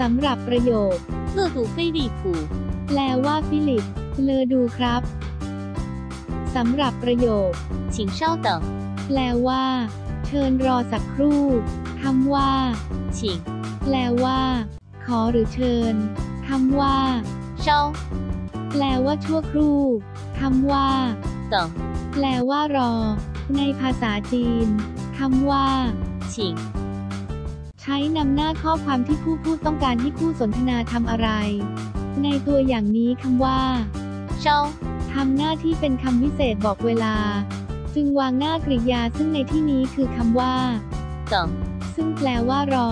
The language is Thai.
สำหรับประโยค 乐度飞利浦， แปลว่าฟิลิป เลอดูครับ สำหรับประโยค 请稍等， แปลว่า เชิญรอสักครู่คำว่า 请 แปลว่า ขอหรือเชิญคำว่า 稍 แปลว่าชั่วครู่คำว่า 等， แปลว่ารอ ในภาษาจีนคำว่า 请 ใช้นำหน้าข้อความที่ผู้พูดต้องการให้คู่สนทนาทำอะไร ในตัวอย่างนี้คำว่า稍ทำหน้าที่เป็นคำวิเศษบอกเวลา จึงวางหน้ากริยาซึ่งในที่นี้คือคำว่า等，ซึ่งแปลว่ารอ